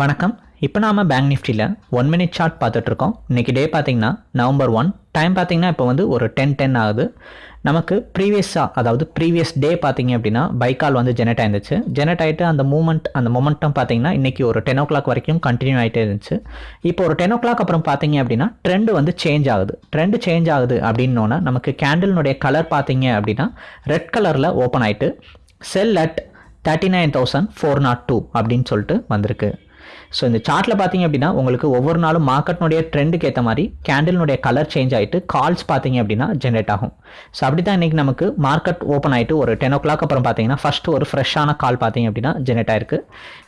வணக்கம். இப்போ நாம பேங்க் நிஃப்டியில் ஒன் மினிட் சார்ட் பார்த்துட்ருக்கோம் இன்றைக்கி டே பார்த்தீங்கன்னா நவம்பர் ஒன் டைம் பார்த்தீங்கன்னா இப்போ வந்து ஒரு டென் டென் ஆகுது. நமக்கு ப்ரீவியஸாக அதாவது ப்ரீவியஸ் டே பார்த்தீங்க அப்படின்னா பைக்கால் வந்து ஜெனரேட் ஆயிருந்துச்சு. ஜெனரேட் ஆகிட்டு அந்த மூமெண்ட் அந்த மொமெண்டம் பார்த்தீங்கன்னா இன்றைக்கி ஒரு டென் ஓ கிளாக் வரைக்கும் கண்டினியூ ஆகிட்டே இருந்துச்சு. இப்போ ஒரு டென் ஓ கிளாக் அப்புறம் பார்த்தீங்க அப்படின்னா ட்ரெண்டு வந்து சேஞ்ச் ஆகுது. ட்ரெண்டு சேஞ்ச் ஆகுது அப்படின்னோன்னா நமக்கு கேண்டில்னுடைய கலர் பார்த்தீங்க அப்படின்னா ரெட் கலரில் ஓப்பன் ஆகிட்டு sell at thirty nine thousand four naught two அப்படின்னு சொல்லிட்டு வந்திருக்கு. ஸோ இந்த சார்ட்டில் பார்த்தீங்க அப்படின்னா உங்களுக்கு ஒவ்வொரு நாளும் மார்க்கெட்னுடைய ட்ரெண்டுக்கு ஏற்ற மாதிரி கேண்டில்னுடைய கலர் சேஞ்ச் ஆகிட்டு கால்ஸ் பார்த்தீங்க அப்படின்னா ஜென்ரேட் ஆகும். ஸோ அப்படி தான் இன்றைக்கி நமக்கு மார்க்கெட் ஓப்பன் ஆகிட்டு ஒரு டென் ஓ கிளாக் அப்புறம் பார்த்தீங்கன்னா ஃபஸ்ட்டு ஒரு ஃப்ரெஷ்ஷான கால் பார்த்தீங்க அப்படின்னா ஜென்ரேட் ஆயிருக்கு.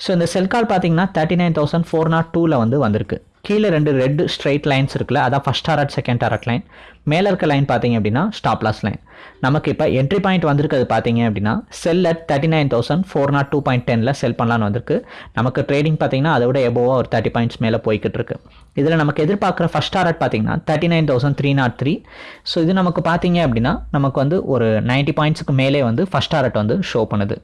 ஸோ இந்த செல் கால் பார்த்தீங்கன்னா thirty nine thousand four naught டூவில் வந்து வந்திருக்கு. கீழே ரெண்டு ரெட் ஸ்ட்ரைட் லைன்ஸ் இருக்குல்ல அதான் first target second target line மேலே இருக்க லைன் பார்த்தீங்க அப்படின்னா ஸ்டாப்லாஸ் லைன் நமக்கு இப்போ என்ட்ரி பாயிண்ட் வந்திருக்கிறது பார்த்தீங்க அப்படின்னா sell at thirty nine thousand four naught two point Daniil sell பண்ணலான்னு வந்திருக்கு. நமக்கு ட்ரேடிங் பார்த்தீங்கன்னா அதை விட எபோவாக ஒரு தேர்ட்டி பாயிண்ட்ஸ் மேலே போய்கிட்டு இருக்கு. இதில் நமக்கு எதிர்பார்க்குற ஃபஸ்ட் டாரட் பார்த்தீங்கன்னா thirty nine thousand three naught three so இது நமக்கு பார்த்தீங்க அப்படின்னா நமக்கு வந்து ஒரு நைன்ட்டி பாயிண்ட்ஸுக்கு மேலே வந்து ஃபஸ்ட் டாரட் வந்து ஷோ பண்ணுது.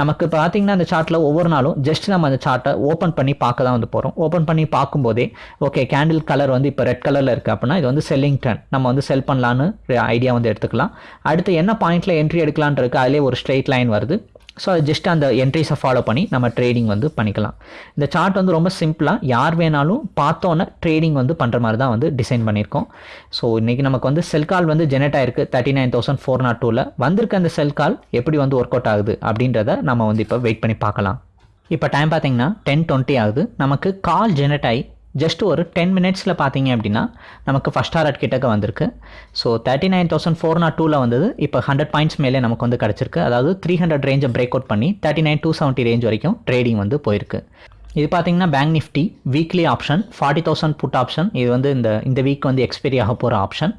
நமக்கு பார்த்தீங்கன்னா அந்த சார்ட்டில் ஒவ்வொரு நாளும் ஜஸ்ட் நம்ம அந்த சார்ட்டை ஓப்பன் பண்ணி பார்க்க தான் வந்து போகிறோம் ஓப்பன் பண்ணி பார்க்கும்போதே ஓகே கேண்டில் கலர் வந்து இப்போ ரெட் கலரில் இருக்குது அப்படின்னா இது வந்து செல்லிங் ட்ரெண்ட் நம்ம வந்து செல் பண்ணலான்னு ஐடியா வந்து எடுத்துக்கலாம். அடுத்து என்ன பாயிண்ட்டில் என்ட்ரி எடுக்கலான் இருக்குது அதிலே ஒரு ஸ்ட்ரெயிட் லைன் வருது. ஸோ அது ஜஸ்ட் அந்த என்ட்ரிஸை ஃபாலோ பண்ணி நம்ம ட்ரேடிங் வந்து பண்ணிக்கலாம். இந்த சார்ட் வந்து ரொம்ப சிம்பிளாக யார் வேணாலும் பார்த்தோன்னே ட்ரேடிங் வந்து பண்ணுற மாதிரி தான் வந்து டிசைன் பண்ணியிருக்கோம். ஸோ இன்றைக்கி நமக்கு வந்து செல் கால் வந்து ஜெனரேட் ஆயிருக்கு thirty nine thousand four naught டூவில் வந்திருக்க அந்த செல் கால் எப்படி வந்து ஒர்க் அவுட் ஆகுது அப்படின்றத நம்ம வந்து இப்போ வெயிட் பண்ணி பார்க்கலாம். இப்போ டைம் பார்த்தீங்கன்னா டென் டுவெண்ட்டி ஆகுது. நமக்கு கால் ஜெனரேட் ஆகி ஜஸ்ட் ஒரு டென் மினிட்ஸில் பார்த்தீங்க அப்படின்னா நமக்கு ஃபஸ்ட் டாரட் கிட்டக்க வந்திருக்கு. So thirty nine thousand four naught டூவில் வந்தது. இப்போ ஹண்ட்ரட் பாயிண்ட்ஸ் மேலே நமக்கு வந்து கிடச்சிருக்கு. அதாவது த்ரீ ஹண்ட்ரட் ரேஞ்சை பிரேக் அவுட் பண்ணி thirty nine two seventy range வரைக்கும் ட்ரேடிங் வந்து போயிருக்கு. இது பார்த்தீங்கன்னா Bank Nifty weekly option forty thousand put option இது வந்து இந்த இந்த வீக் வந்து எக்ஸ்பைரி ஆக போகிற ஆப்ஷன்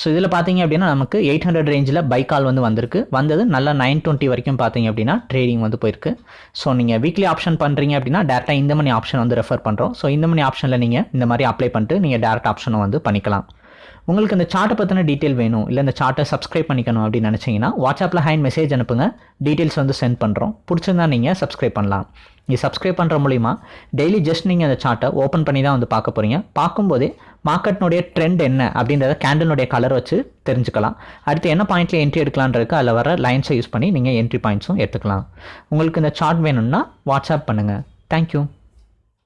ஸோ இதில் பார்த்தீங்க அப்படின்னா நமக்கு எயிட் ஹண்ட்ரட் ரேஞ்சில் பை கால் வந்து வந்திருக்கு. வந்தது நல்லா நைன் டுவெண்ட்டி வரைக்கும் பார்த்தீங்க அப்படின்னா ட்ரேடிங் வந்து போயிருக்கு. ஸோ நீங்கள் வீக்லி ஆப்ஷன் பண்ணுறீங்க அப்படின்னா டேரெக்டாக இந்த மணி ஆப்ஷன் வந்து ரெஃபர் பண்ணுறோம் ஸோ இந்த மணி ஆப்ஷனில் நீங்கள் இந்த மாதிரி அப்ளை பண்ணிட்டு நீங்கள் டேரெக்ட் ஆப்ஷனை வந்து பண்ணிக்கலாம். உங்களுக்கு இந்த சார்ட்டை பற்றின டீட்டெயில் வேணும் இல்லை இந்த சார்ட்டை சப்ஸ்கிரைப் பண்ணிக்கணும் அப்படின்னு நினச்சிங்கன்னா வாட்ஸ்அப்பில் ஹேண்ட் மெசேஜ் அனுப்புங்க. டீட்டெயில்ஸ் வந்து சென்ட் பண்ணுறோம் பிடிச்சிருந்தா நீங்கள் சப்ஸ்கிரைப் பண்ணலாம். இது சப்ஸ்கிரைப் பண்ணுற மூலிமா டெய்லி ஜஸ்ட் நீங்கள் அந்த சார்ட்டை ஓப்பன் பண்ணி தான் வந்து பார்க்க போகிறீங்க பார்க்கும்போதே மார்க்கெட்னுடைய ட்ரெண்ட் என்ன அப்படின்றத கேண்டலுடைய கலர் வச்சு தெரிஞ்சுக்கலாம். அடுத்து என்ன பாயிண்ட்டில் என்ட்ரி எடுக்கலான்றதுக்கு அதில் வர லைன்ஸை யூஸ் பண்ணி நீங்கள் என்ட்ரி பாயிண்ட்ஸும் எடுத்துக்கலாம். உங்களுக்கு இந்த சார்ட் வேணும்னா வாட்ஸ்அப் பண்ணுங்கள் தேங்க்யூ